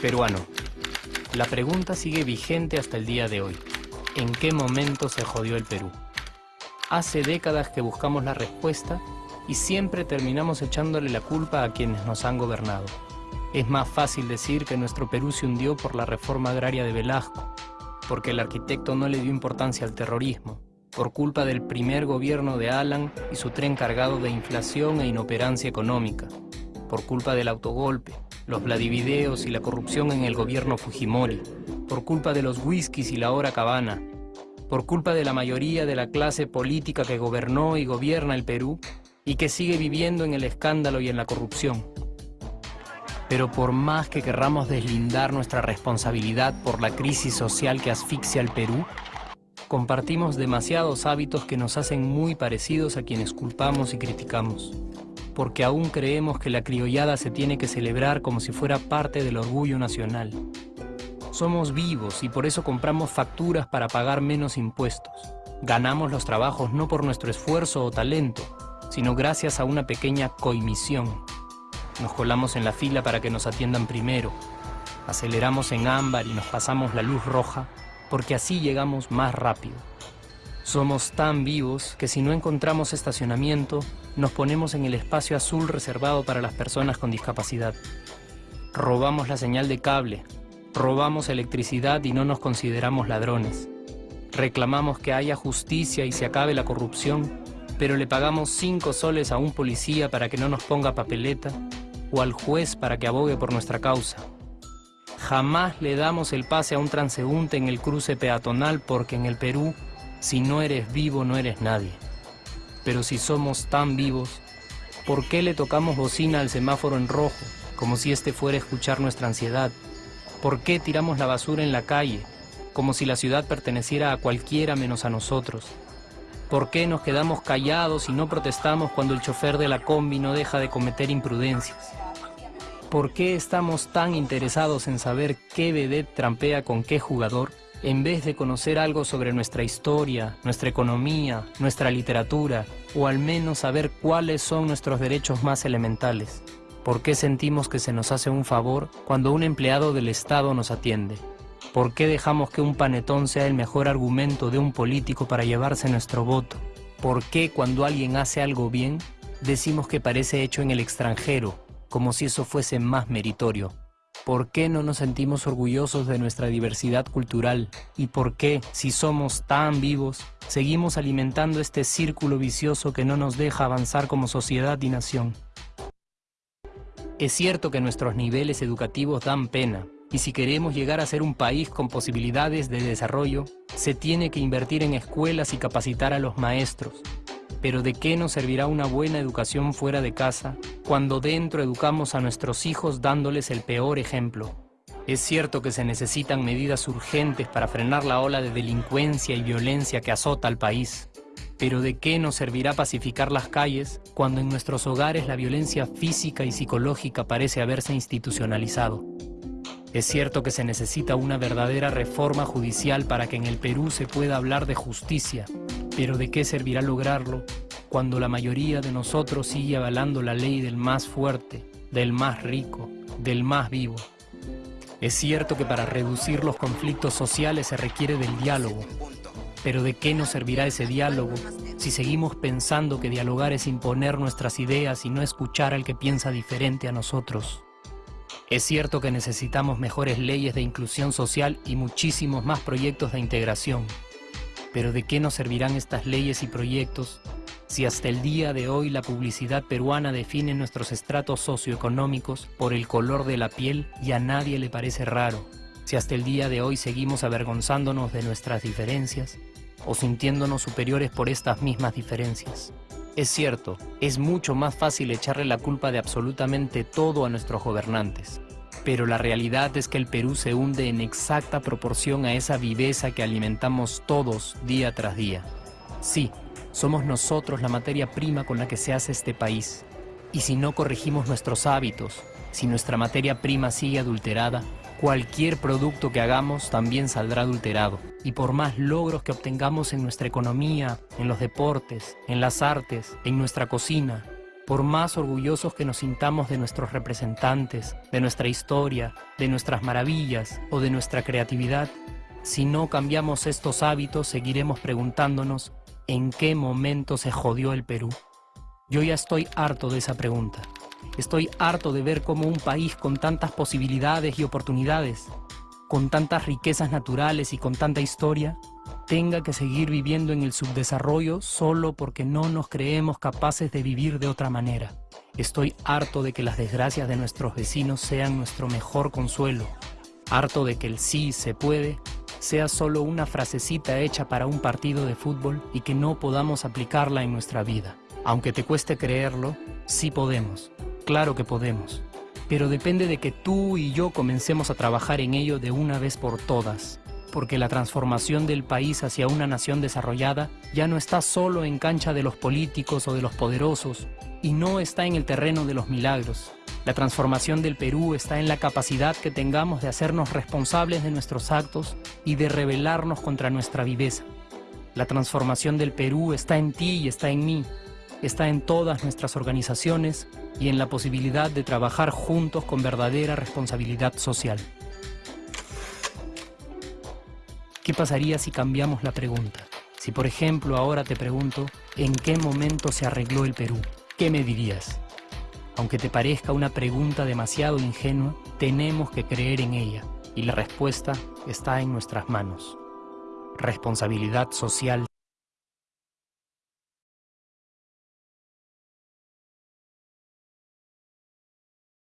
Peruano. La pregunta sigue vigente hasta el día de hoy. ¿En qué momento se jodió el Perú? Hace décadas que buscamos la respuesta y siempre terminamos echándole la culpa a quienes nos han gobernado. Es más fácil decir que nuestro Perú se hundió por la reforma agraria de Velasco, porque el arquitecto no le dio importancia al terrorismo, por culpa del primer gobierno de Alan y su tren cargado de inflación e inoperancia económica, por culpa del autogolpe, los Vladivideos y la corrupción en el gobierno Fujimori, por culpa de los whiskies y la hora cabana, por culpa de la mayoría de la clase política que gobernó y gobierna el Perú y que sigue viviendo en el escándalo y en la corrupción. Pero por más que querramos deslindar nuestra responsabilidad por la crisis social que asfixia al Perú, compartimos demasiados hábitos que nos hacen muy parecidos a quienes culpamos y criticamos porque aún creemos que la criollada se tiene que celebrar como si fuera parte del orgullo nacional. Somos vivos y por eso compramos facturas para pagar menos impuestos. Ganamos los trabajos no por nuestro esfuerzo o talento, sino gracias a una pequeña coimisión. Nos colamos en la fila para que nos atiendan primero. Aceleramos en ámbar y nos pasamos la luz roja porque así llegamos más rápido. Somos tan vivos que si no encontramos estacionamiento, nos ponemos en el espacio azul reservado para las personas con discapacidad. Robamos la señal de cable, robamos electricidad y no nos consideramos ladrones. Reclamamos que haya justicia y se acabe la corrupción, pero le pagamos cinco soles a un policía para que no nos ponga papeleta o al juez para que abogue por nuestra causa. Jamás le damos el pase a un transeúnte en el cruce peatonal porque en el Perú si no eres vivo, no eres nadie. Pero si somos tan vivos, ¿por qué le tocamos bocina al semáforo en rojo, como si este fuera a escuchar nuestra ansiedad? ¿Por qué tiramos la basura en la calle, como si la ciudad perteneciera a cualquiera menos a nosotros? ¿Por qué nos quedamos callados y no protestamos cuando el chofer de la combi no deja de cometer imprudencias? ¿Por qué estamos tan interesados en saber qué vedette trampea con qué jugador? en vez de conocer algo sobre nuestra historia, nuestra economía, nuestra literatura, o al menos saber cuáles son nuestros derechos más elementales. ¿Por qué sentimos que se nos hace un favor cuando un empleado del Estado nos atiende? ¿Por qué dejamos que un panetón sea el mejor argumento de un político para llevarse nuestro voto? ¿Por qué cuando alguien hace algo bien, decimos que parece hecho en el extranjero, como si eso fuese más meritorio? ¿Por qué no nos sentimos orgullosos de nuestra diversidad cultural? ¿Y por qué, si somos tan vivos, seguimos alimentando este círculo vicioso que no nos deja avanzar como sociedad y nación? Es cierto que nuestros niveles educativos dan pena, y si queremos llegar a ser un país con posibilidades de desarrollo, se tiene que invertir en escuelas y capacitar a los maestros, pero ¿de qué nos servirá una buena educación fuera de casa cuando dentro educamos a nuestros hijos dándoles el peor ejemplo? Es cierto que se necesitan medidas urgentes para frenar la ola de delincuencia y violencia que azota al país. Pero ¿de qué nos servirá pacificar las calles cuando en nuestros hogares la violencia física y psicológica parece haberse institucionalizado? Es cierto que se necesita una verdadera reforma judicial para que en el Perú se pueda hablar de justicia, pero ¿de qué servirá lograrlo cuando la mayoría de nosotros sigue avalando la ley del más fuerte, del más rico, del más vivo? Es cierto que para reducir los conflictos sociales se requiere del diálogo, pero ¿de qué nos servirá ese diálogo si seguimos pensando que dialogar es imponer nuestras ideas y no escuchar al que piensa diferente a nosotros? Es cierto que necesitamos mejores leyes de inclusión social y muchísimos más proyectos de integración, pero ¿de qué nos servirán estas leyes y proyectos si hasta el día de hoy la publicidad peruana define nuestros estratos socioeconómicos por el color de la piel y a nadie le parece raro? Si hasta el día de hoy seguimos avergonzándonos de nuestras diferencias o sintiéndonos superiores por estas mismas diferencias. Es cierto, es mucho más fácil echarle la culpa de absolutamente todo a nuestros gobernantes. Pero la realidad es que el Perú se hunde en exacta proporción a esa viveza que alimentamos todos día tras día. Sí, somos nosotros la materia prima con la que se hace este país. Y si no corregimos nuestros hábitos, si nuestra materia prima sigue adulterada, cualquier producto que hagamos también saldrá adulterado. Y por más logros que obtengamos en nuestra economía, en los deportes, en las artes, en nuestra cocina, por más orgullosos que nos sintamos de nuestros representantes, de nuestra historia, de nuestras maravillas o de nuestra creatividad, si no cambiamos estos hábitos seguiremos preguntándonos en qué momento se jodió el Perú. Yo ya estoy harto de esa pregunta. Estoy harto de ver cómo un país con tantas posibilidades y oportunidades, con tantas riquezas naturales y con tanta historia, tenga que seguir viviendo en el subdesarrollo solo porque no nos creemos capaces de vivir de otra manera. Estoy harto de que las desgracias de nuestros vecinos sean nuestro mejor consuelo. Harto de que el sí se puede sea solo una frasecita hecha para un partido de fútbol y que no podamos aplicarla en nuestra vida. Aunque te cueste creerlo, sí podemos. Claro que podemos. Pero depende de que tú y yo comencemos a trabajar en ello de una vez por todas porque la transformación del país hacia una nación desarrollada ya no está solo en cancha de los políticos o de los poderosos, y no está en el terreno de los milagros. La transformación del Perú está en la capacidad que tengamos de hacernos responsables de nuestros actos y de rebelarnos contra nuestra viveza. La transformación del Perú está en ti y está en mí, está en todas nuestras organizaciones y en la posibilidad de trabajar juntos con verdadera responsabilidad social. ¿Qué pasaría si cambiamos la pregunta? Si por ejemplo ahora te pregunto, ¿en qué momento se arregló el Perú? ¿Qué me dirías? Aunque te parezca una pregunta demasiado ingenua, tenemos que creer en ella y la respuesta está en nuestras manos. Responsabilidad social